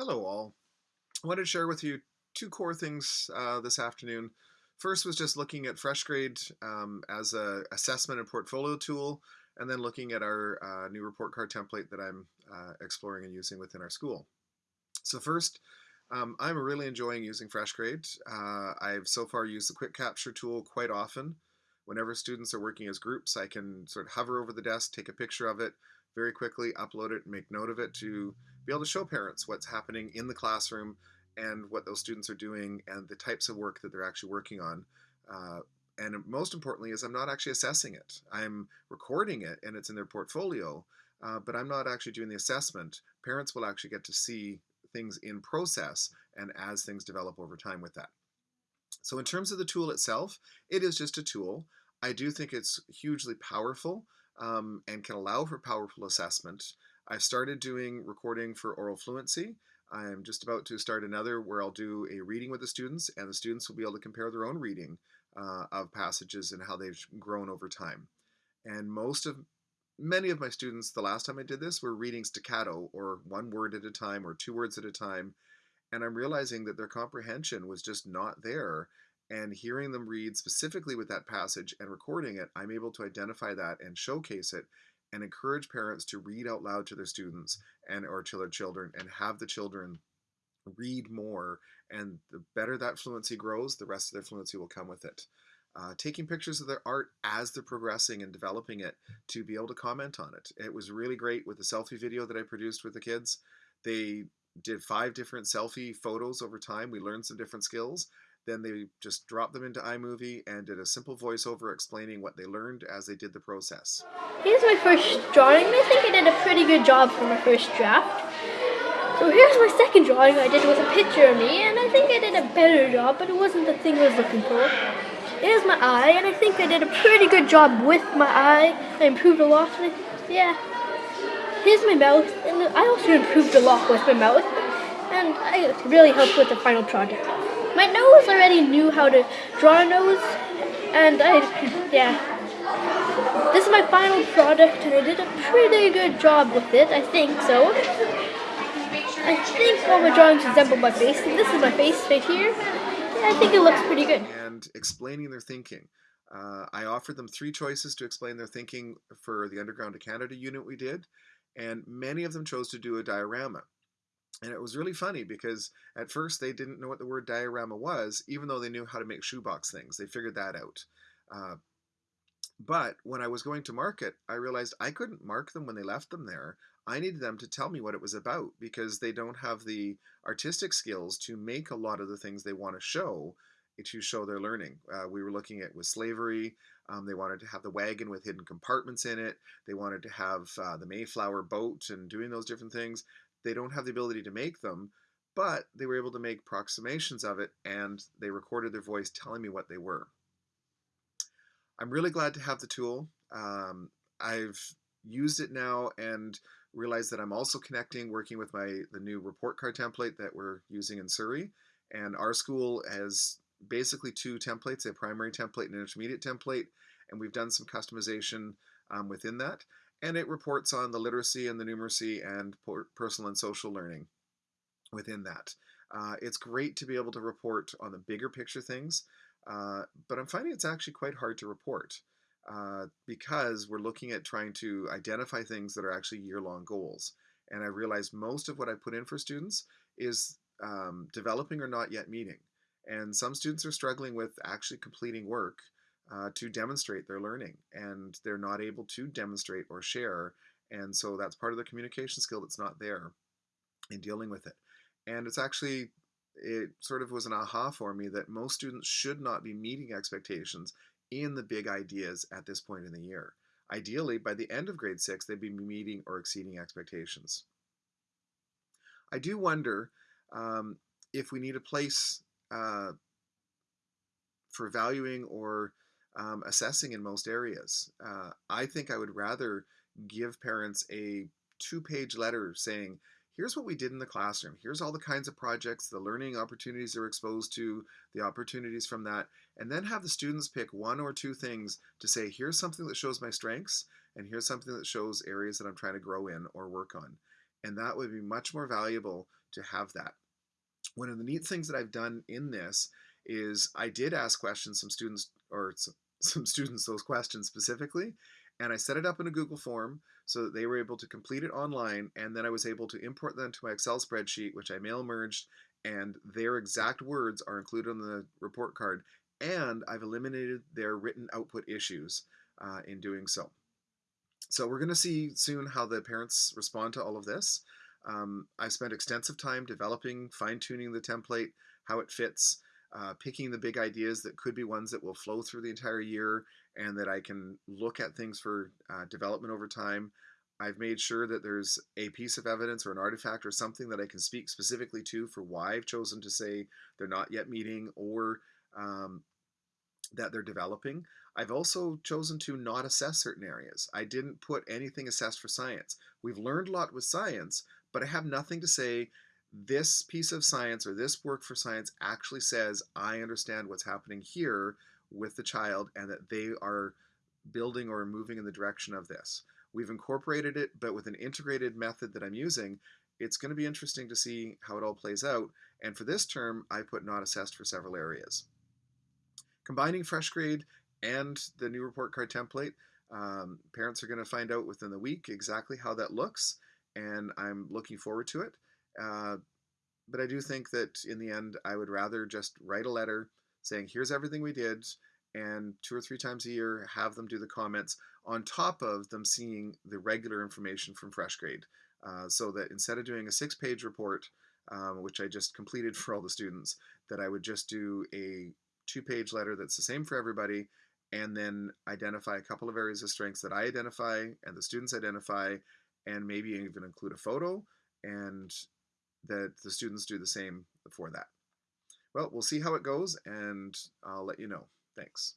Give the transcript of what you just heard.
Hello, all. I wanted to share with you two core things uh, this afternoon. First was just looking at FreshGrade um, as a assessment and portfolio tool, and then looking at our uh, new report card template that I'm uh, exploring and using within our school. So first, um, I'm really enjoying using FreshGrade. Uh, I've so far used the Quick Capture tool quite often. Whenever students are working as groups, I can sort of hover over the desk, take a picture of it, very quickly, upload it, make note of it to be able to show parents what's happening in the classroom and what those students are doing and the types of work that they're actually working on. Uh, and most importantly is I'm not actually assessing it. I'm recording it and it's in their portfolio, uh, but I'm not actually doing the assessment. Parents will actually get to see things in process and as things develop over time with that. So in terms of the tool itself, it is just a tool. I do think it's hugely powerful um, and can allow for powerful assessment. I've started doing recording for oral fluency. I'm just about to start another where I'll do a reading with the students and the students will be able to compare their own reading uh, of passages and how they've grown over time. And most of, many of my students, the last time I did this, were reading staccato or one word at a time or two words at a time. And I'm realizing that their comprehension was just not there and hearing them read specifically with that passage and recording it, I'm able to identify that and showcase it and encourage parents to read out loud to their students and or to their children and have the children read more and the better that fluency grows the rest of their fluency will come with it. Uh, taking pictures of their art as they're progressing and developing it to be able to comment on it. It was really great with the selfie video that i produced with the kids. They did five different selfie photos over time. We learned some different skills then they just dropped them into iMovie and did a simple voiceover explaining what they learned as they did the process. Here's my first drawing. I think I did a pretty good job for my first draft. So here's my second drawing I did with a picture of me, and I think I did a better job, but it wasn't the thing I was looking for. Here's my eye, and I think I did a pretty good job with my eye. I improved a lot. Yeah. Here's my mouth, and I also improved a lot with my mouth, and I really helped with the final project. My nose already knew how to draw a nose, and I, yeah. This is my final product, and I did a pretty good job with it, I think so. I think all my drawings resemble my face, and this is my face right here. Yeah, I think it looks pretty good. And explaining their thinking. Uh, I offered them three choices to explain their thinking for the Underground to Canada unit we did, and many of them chose to do a diorama. And it was really funny because at first they didn't know what the word diorama was, even though they knew how to make shoebox things. They figured that out. Uh, but when I was going to market, I realized I couldn't mark them when they left them there. I needed them to tell me what it was about because they don't have the artistic skills to make a lot of the things they want to show to show their learning. Uh, we were looking at with slavery. Um, they wanted to have the wagon with hidden compartments in it. They wanted to have uh, the Mayflower boat and doing those different things. They don't have the ability to make them, but they were able to make approximations of it and they recorded their voice telling me what they were. I'm really glad to have the tool. Um, I've used it now and realized that I'm also connecting, working with my the new report card template that we're using in Surrey. And our school has basically two templates, a primary template and an intermediate template, and we've done some customization um, within that and it reports on the literacy and the numeracy and personal and social learning within that. Uh, it's great to be able to report on the bigger picture things, uh, but I'm finding it's actually quite hard to report uh, because we're looking at trying to identify things that are actually year-long goals. And I realized most of what I put in for students is um, developing or not yet meeting. And some students are struggling with actually completing work uh, to demonstrate their learning and they're not able to demonstrate or share and so that's part of the communication skill that's not there in dealing with it. And it's actually it sort of was an aha for me that most students should not be meeting expectations in the big ideas at this point in the year. Ideally by the end of grade six they'd be meeting or exceeding expectations. I do wonder um, if we need a place uh, for valuing or um, assessing in most areas. Uh, I think I would rather give parents a two-page letter saying, here's what we did in the classroom. Here's all the kinds of projects, the learning opportunities they're exposed to, the opportunities from that, and then have the students pick one or two things to say, here's something that shows my strengths, and here's something that shows areas that I'm trying to grow in or work on. And that would be much more valuable to have that. One of the neat things that I've done in this is I did ask questions some students or some students those questions specifically and I set it up in a Google form so that they were able to complete it online and then I was able to import them to my Excel spreadsheet which I mail merged and their exact words are included on the report card and I've eliminated their written output issues uh, in doing so. So we're going to see soon how the parents respond to all of this. Um, I've spent extensive time developing, fine-tuning the template, how it fits, uh, picking the big ideas that could be ones that will flow through the entire year and that I can look at things for uh, development over time. I've made sure that there's a piece of evidence or an artifact or something that I can speak specifically to for why I've chosen to say they're not yet meeting or um, that they're developing. I've also chosen to not assess certain areas. I didn't put anything assessed for science. We've learned a lot with science, but I have nothing to say this piece of science or this work for science actually says I understand what's happening here with the child and that they are building or moving in the direction of this. We've incorporated it, but with an integrated method that I'm using, it's going to be interesting to see how it all plays out. And for this term, I put not assessed for several areas. Combining FreshGrade and the new report card template, um, parents are going to find out within the week exactly how that looks, and I'm looking forward to it. Uh, but I do think that in the end, I would rather just write a letter saying, here's everything we did, and two or three times a year have them do the comments on top of them seeing the regular information from FreshGrade. Uh, so that instead of doing a six page report, um, which I just completed for all the students, that I would just do a two page letter that's the same for everybody and then identify a couple of areas of strengths that I identify and the students identify and maybe even include a photo and that the students do the same for that. Well, we'll see how it goes and I'll let you know. Thanks.